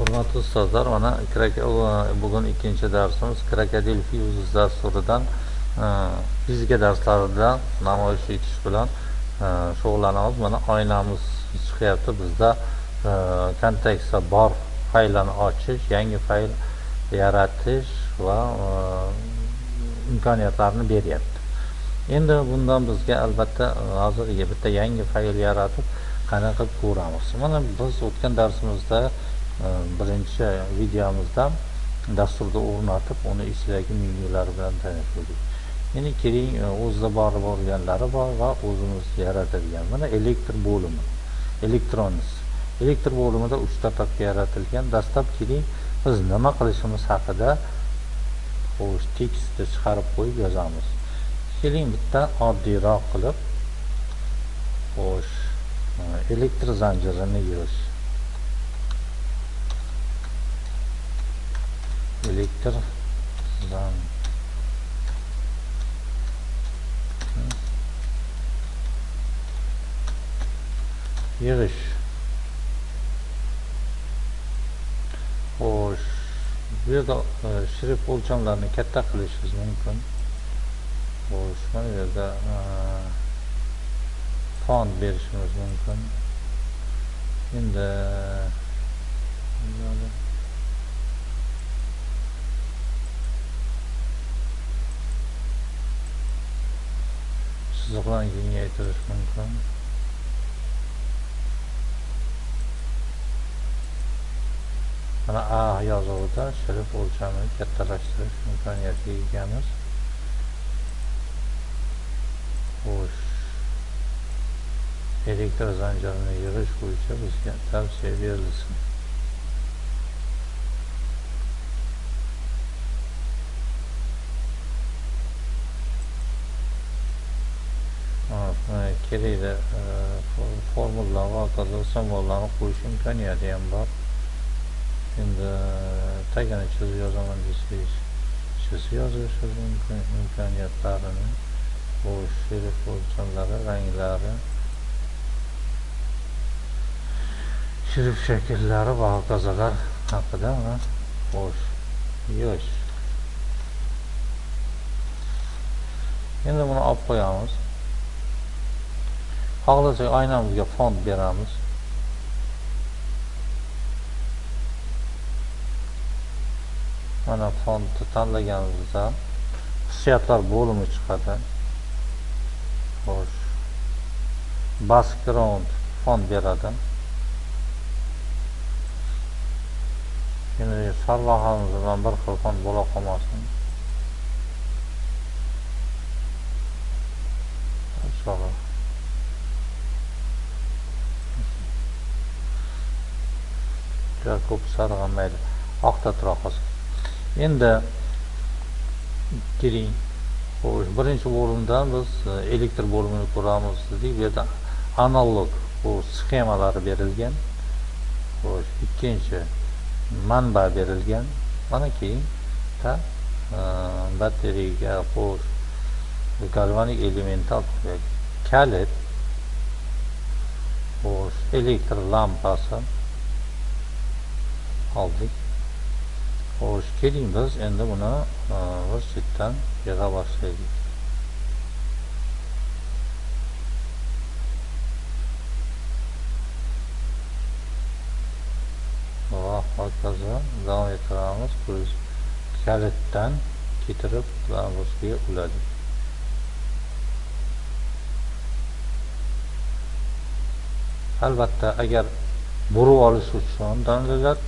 hurmatli ustozlar mana bugun ikkinchi darsimiz krokodil fuzes dasturidan e, fizika darslarida namoyish etish bilan e, shug'ullanamiz. Mana oynamiz chiqyapti. Bizda e, kontekstda bor faylni ochish yangi fayl yaratish va imkoniyatlarni beryapti. Endi bundan bizga albatta hozir bitta yangi fayl yaratib qanaqa qilib ko'ramiz? Mana biz o'tgan darsimizda birinchi videomizda dasturda o'rnatib uni ichidagi menyulari bilan tanishtirdik. Endi keling e, o'zida borib bo'lganlari bor va o'zimiz yaratilgan. Mana elektr bo'limi elektronis elektr bo'limida uchta tapka yaratilgan. Dastlab keling biz nima qilishimiz haqida xo'sh tekstni chiqarib qo'yib yozamiz. Keling bitta oddiyroq qilib xo'sh e, elektr zanjirini yig'ish elektr zan yig'ish xo'sh bu yerda e, shrift o'lchamlarini katta qilishingiz mumkin xo'sh mana bu yerda e, font berishimiz mumkin endi chiziqlarni kengaytirish mumkin mana a yozuvida shrift o'lchamini kattalashtirish imkoniyatiga egamiz xo'sh elektr zanjirini yig'ish bo'yicha bizga tavsiya berilsin kerakda formula va hokazo simvollarni qo'yish imkoniyati ham bor. Endi tagini chizib yozaman desangiz chizib yozishingiz mumkin imkoniyatlarini bu sherif o'lchamlari ranglari shirif shakllari va hokazolar haqida xo'sh yosh. Endi buni olib qo'yamiz. Xohlasak oynamizga fond beramiz. Mana fondni tanlaganimizda xususiyatlar bo'limi chiqadi. Xo'sh. Background fond beradi. Endi sarlavhamiz bilan bir xil fond bo'la qolmasin. Juda ko'p sarg'an mayli oqda tura qolsin endi keling xo'sh birinchi bo'limda biz e, elektr bo'limini ko'ramiz dedik. Bu yerda analog bu sxemalari berilgan. Xo'sh ikkinchi manba berilgan. Mana keyin e, batareyaga xo'sh galvanik elemental kalit xo'sh elektr lampasi. Oldik xo'sh keling biz endi buni bir chetdan yig'a boshlaylik va hokazo davom ettiramiz biz kalitdan ketirib lampochkaga uladik albatta agar burib olish uchun dalillar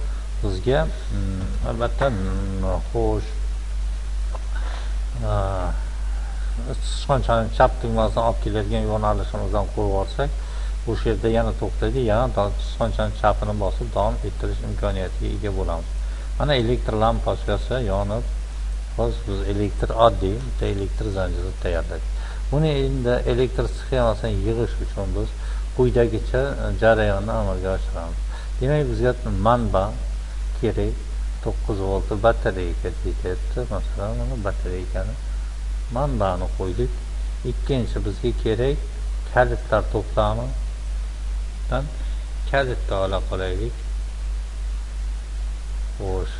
sizga mm, albatta mm, xo'sh. Ah, sichqonchani chap tugmasidan olib keladigan yo'nalishimizdan qo'yib olsak o'sha yerda yana to'xtaydi yana sichqonchani chapini bosib davom ettirish imkoniyatiga ega bo'lamiz. Mana elektr lampochkasi yonib hozir biz elektr oddiy bitta elektr zanjiri tayyorladik. Buni endi elektr sxemasini yig'ish uchun biz quyidagicha jarayonni amalga oshiramiz. Demak bizga manba kerak to'qqiz voltli batareyka ketyapti masalan mana batareykani manbani qo'ydik. Ikkinchi bizga kerak kalitlar to'plamidan kalitni ola qolaylik. Xo'sh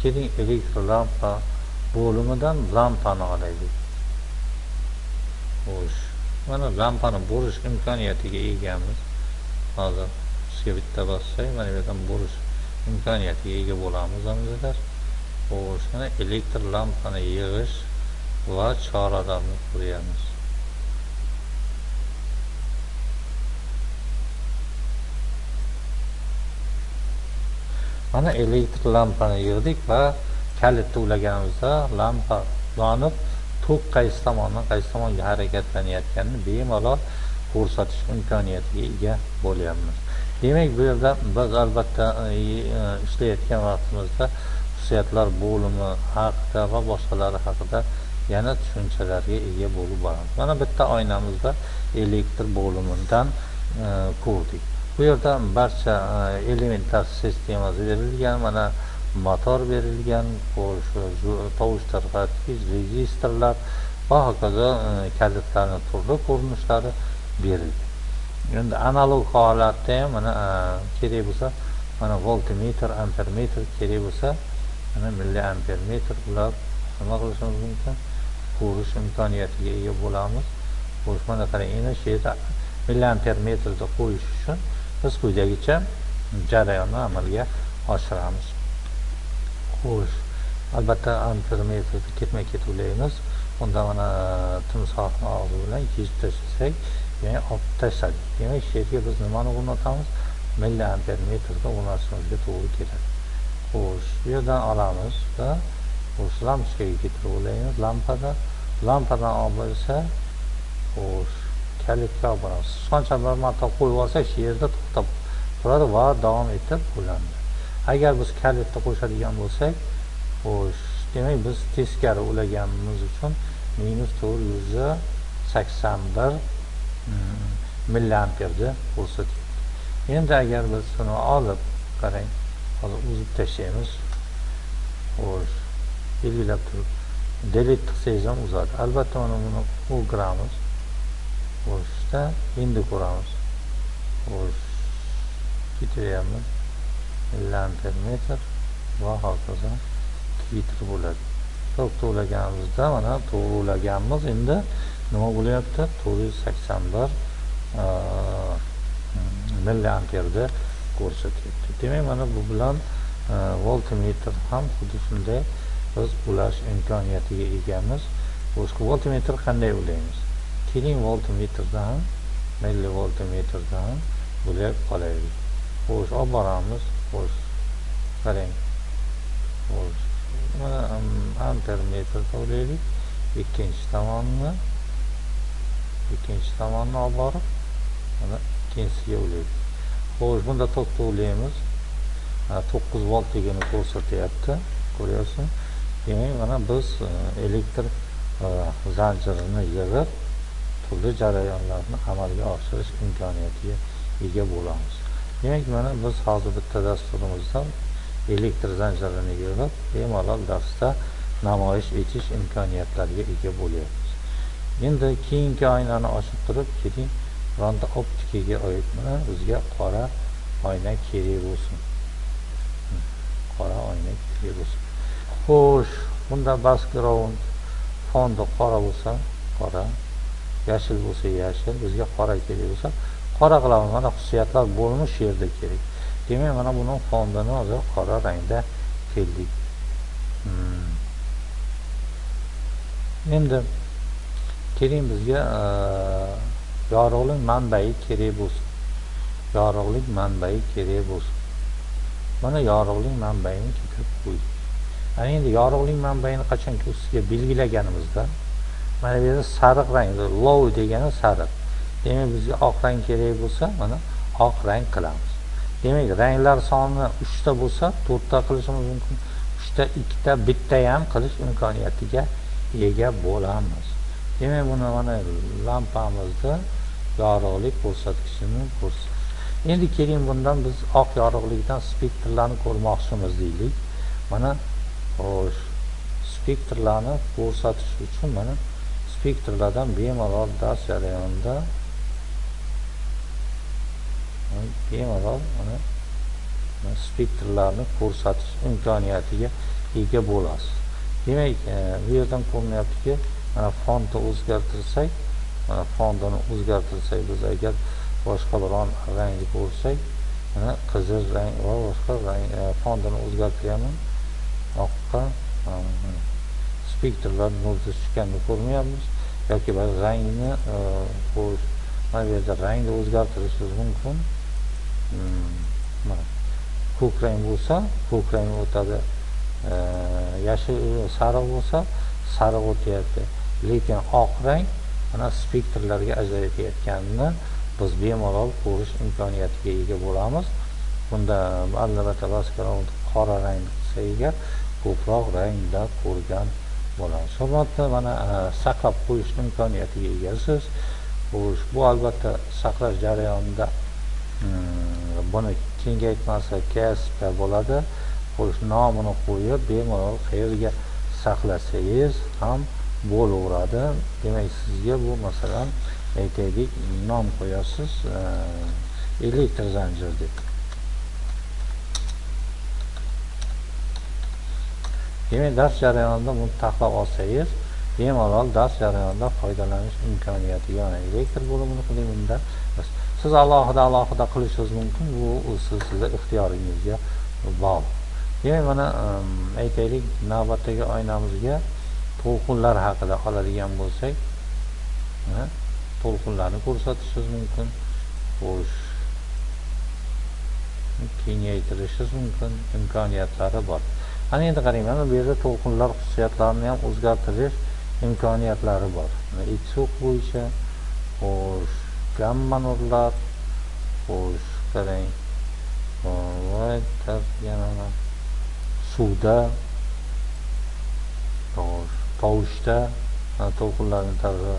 keling elektr lampa bo'limidan lampani olaylik. Xo'sh mana lampani bo'rish imkoniyatiga egamiz. Hozir sizga bitta bossak mana bu yerdan bo'rish imkoniyatiga ega bo'lamiz azizlar xo'sh mana elektr lampani yig'ish va choralarni ko'ryapmiz. Mana elektr lampani yig'dik va kalitni ulaganimizda lampa yonib tok qaysi tomondan qaysi tomonga harakatlanayotganini bemalol ko'rsatish imkoniyatiga ega bo'lyapmiz. Demak bu yerda biz albatta e, e, ishlayotgan vaqtimizda xususiyatlar bo'limi haqida va boshqalari haqida yana tushunchalarga ega bo'lib boramiz. Mana bitta oynamizda elektr bo'limidan e, ko'rdik. Bu yerda barcha elementlar sistemasi berilgan mana motor berilgan tovush tarqatgich registrlar va hokazo kalitlarni turli ko'rinishlari berilgan. Endi analog holatda ham mana e, kerak bo'lsa mana voltmetr ampermetr kerak bo'lsa mana milli ampermetr bular nima qilishimiz mumkin? Ko'rish imkoniyatiga ega bo'lamiz. Xo'sh mana qarang endi shu yerda milli qo'yish uchun biz quyidagicha jarayonni amalga oshiramiz. Xo'sh albatta ampermetrni ketma ket ulaymiz unda mana e, timsohni og'zi bilan kesib tashlasak ya'ni olib tashladik demak shu yerga biz nimani o'rnatamiz milli ampermetrni o'rnatishimizga to'g'ri keladi. Xo'sh bu yerdan olamiz va xo'sh lampochkaga keltirib olaymiz lampada. Lampadan olib esa xo'sh kalitga olib boramiz sichqoncha bir marta qo'yib olsak shu yerda to'xtab turadi va davom etib bo'ladi agar biz kalitni qo'shadigan bo'lsak xo'sh demak biz teskari ulaganimiz uchun minus to'rt yuz sakson bir milliamperni ko'rsatyapti endi agar biz buni olib qarang hozir uzib tashlaymiz. Xo'sh belgilab turib delete qilsangiz ham uzadi. Albatta mana buni o'giramiz xo'shda endi ko'ramiz. Xo'sh ketaveryapmiz millimetr metr va hokazo litr bo'ladi. To'g'ri ulaganimizda mana to'g'ri ulaganmiz endi. Nima bo'lyapti? to'rt yuz sakson bir milliamperni ko'rsatyapti demak mana bu bilan voltmetr ham xuddi shunday biz ulash imkoniyatiga egamiz. Boshqa voltmetr qanday ulaymiz keling voltmetrdan milli voltmetrdan ulab qolaylik. Xo'sh olib boramiz. Xo'sh qarang. Xo'sh mana ampermetrda ulaylik ikkinchi tomonni ikkinchi tomonni olib borib mana ikkinchisiga ulaylik xo'sh bunda tokni ulaymiz to'qqiz voltligini ko'rsatyapti ko'ryapsizmi? Demak mana biz e, elektr e, zanjirini yig'ib turli jarayonlarni amalga oshirish imkoniyatiga ega bo'lamiz. Demak mana biz hozir bitta dasturimizdan elektr zanjirini yig'ib bemalol darsda namoyish etish imkoniyatlariga ega bo'lyapmiz endi keyingi oynani ochib turib keling bironta optikaga oid. Mana bizga qora oyna kerak bo'lsin. Qora oyna kerak bo'lsin. Xo'sh bunda background fondi qora bo'lsa qora yashil bo'lsa yashil bizga qora kerak bo'lsa qora qilamiz. Mana xususiyatlar bo'lmi shu yerda kerak. Demak mana buni fondini hozir qora rangda keldik. Hmm. endi keling bizga e, yorug'lik manbai kerak bo'lsin. Yorug'lik manbai kerak bo'lsin. Mana yorug'lik manbaini keltirib qo'ydik ana endi yorug'lik manbaini qachonki ustiga belgilaganimizda mana bu yerda sariq rang low degani sariq. Demak bizga oq rang kerak bo'lsa mana oq rang qilamiz. Demak ranglar soni uchta bo'lsa to'rtta qilishimiz mumkin uchta ikkita bitta ham qilish imkoniyatiga ega bo'lamiz. Demak buni mana lampamizda yorug'lik ko'rsatkichini ko'rsat endi keling bundan biz oq yorug'likdan spektrlarni ko'rmoqchimiz deylik. Mana xo'sh spektrlarni ko'rsatish uchun mana spektrlardan bemalol dars jarayonida bemalol mana spektrlarni ko'rsatish imkoniyatiga ega bo'lasiz. Demak e, bu yerdan ko'rinyaptiki mana fontni o'zgartirsak mana fontini o'zgartirsak biz agar boshqa biron rangni ko'rsak mana qizil rang va boshqa rang e, fontini o'zgartiryapman oqqa spektrlar nurda tushganini ko'rmayapmiz. Yoki bir rangni e, qo'yish mana bu yerda rangni o'zgartirishimiz mumkin. Hmm, mana ko'k rang bo'lsa ko'k rang o'tadi. E, Yashil sariq bo'lsa sariq o'tyapti. Lekin oq rang mana spektrlarga ajratayotganini biz bemalol ko'rish imkoniyatiga ega bo'lamiz. Bunda albatta background qora rang qilsa agar ko'proq rangda ko'rgan bo'lamiz. Hurmatli mana e, saqlab qo'yish imkoniyatiga egasiz. Xo'sh bu albatta saqlash jarayonida hmm, buni kengaytmasa ksp bo'ladi. Xo'sh nomini qo'yib bemalol qayerga saqlasangiz ham bo'laveradi. Demak sizga bu masalan aytaylik nom qo'yasiz e, elektr zanjir deb. Demak dars jarayonida buni taxlab olsangiz bemalol dars jarayonida foydalanish imkoniyati yana elektr bo'limini qiling bunda siz alohida alohida qilishingiz mumkin bu siz sizni ixtiyoringizga bog'liq. Demak mana e, aytaylik navbatdagi oynamizga to'lqinlar haqida oladigan bo'lsak to'lqinlarni ko'rsatishingiz mumkin xo'sh kengaytirishingiz mumkin imkoniyatlari bor. Ana endi qarang mana bu yerda to'lqinlar xususiyatlarini ham o'zgartirish imkoniyatlari bor. Itsuq bo'yicha xo'sh gamma nurlar xo'sh qarang yana suvda tovushda to'lqinlarni tarafi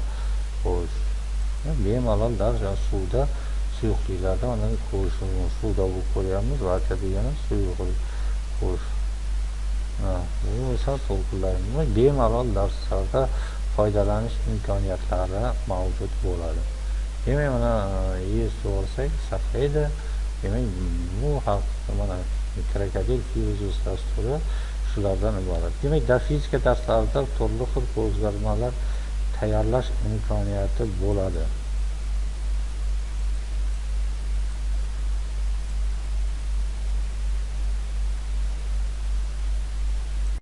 xo'sh bemalol daryo suvda suyuqliklarda mana ko'rish suvda bo'lib ko'ryapmiz vaka degani suyuqlik xo'sh bu esa to'lqinlarni bemalol darslarda foydalanish imkoniyatlari mavjud bo'ladi. Demak mana e, yes olsak saqlaydi. Demak bu haqda mana krokodil fyuzis dasturi shulardan iborat. Demak dafizika darslarida turli xil ko'rgazmalar tayyorlash imkoniyati bo'ladi.